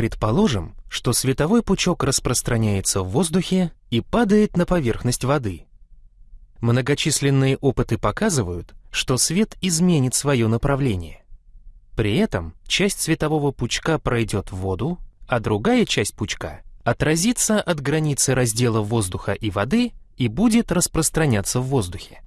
Предположим, что световой пучок распространяется в воздухе и падает на поверхность воды. Многочисленные опыты показывают, что свет изменит свое направление. При этом часть светового пучка пройдет в воду, а другая часть пучка отразится от границы раздела воздуха и воды и будет распространяться в воздухе.